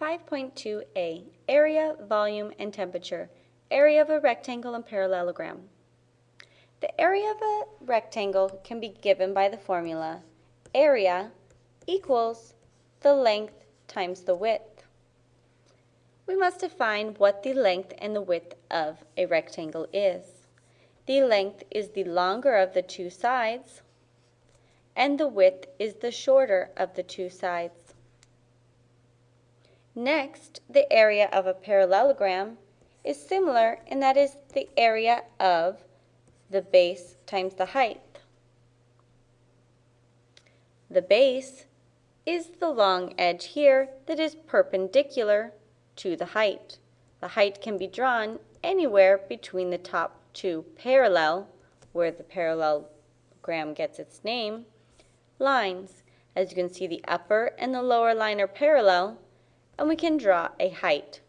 5.2a, area, volume, and temperature, area of a rectangle and parallelogram. The area of a rectangle can be given by the formula area equals the length times the width. We must define what the length and the width of a rectangle is. The length is the longer of the two sides, and the width is the shorter of the two sides. Next, the area of a parallelogram is similar in that is the area of the base times the height. The base is the long edge here that is perpendicular to the height. The height can be drawn anywhere between the top two parallel, where the parallelogram gets its name, lines. As you can see, the upper and the lower line are parallel, and we can draw a height.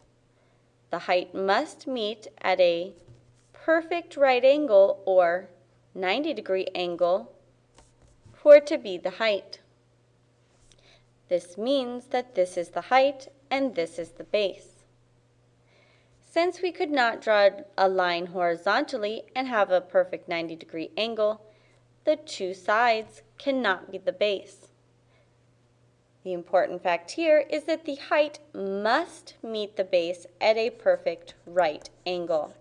The height must meet at a perfect right angle or 90 degree angle for it to be the height. This means that this is the height and this is the base. Since we could not draw a line horizontally and have a perfect 90 degree angle, the two sides cannot be the base. The important fact here is that the height must meet the base at a perfect right angle.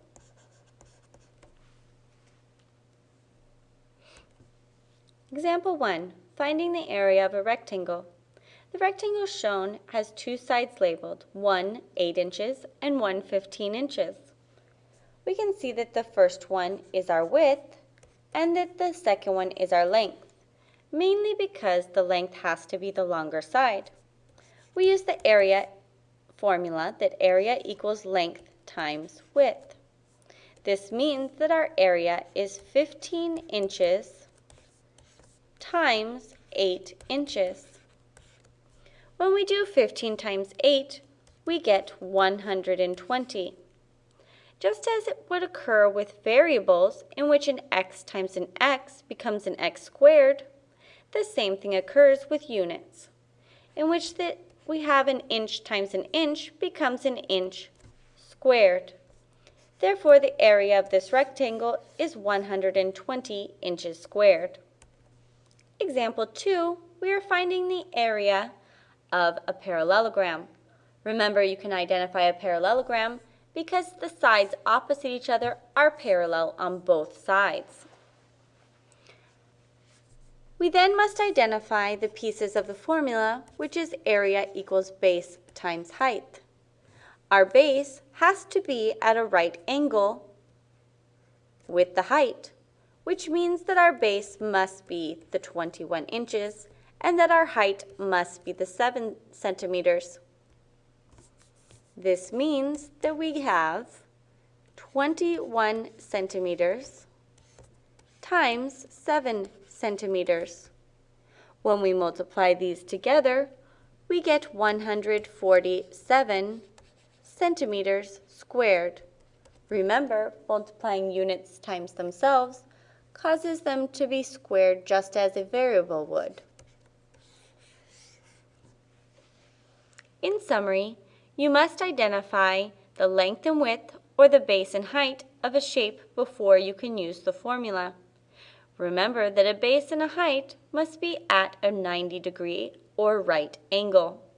Example 1, finding the area of a rectangle. The rectangle shown has two sides labeled, one 8 inches and one 15 inches. We can see that the first one is our width and that the second one is our length mainly because the length has to be the longer side. We use the area formula that area equals length times width. This means that our area is 15 inches times 8 inches. When we do 15 times 8, we get 120. Just as it would occur with variables in which an x times an x becomes an x squared, the same thing occurs with units, in which that we have an inch times an inch becomes an inch squared. Therefore, the area of this rectangle is 120 inches squared. Example 2, we are finding the area of a parallelogram. Remember, you can identify a parallelogram because the sides opposite each other are parallel on both sides. We then must identify the pieces of the formula, which is area equals base times height. Our base has to be at a right angle with the height, which means that our base must be the 21 inches and that our height must be the 7 centimeters. This means that we have 21 centimeters times 7 centimeters. When we multiply these together, we get 147 centimeters squared. Remember, multiplying units times themselves causes them to be squared just as a variable would. In summary, you must identify the length and width or the base and height of a shape before you can use the formula. Remember that a base and a height must be at a 90 degree or right angle.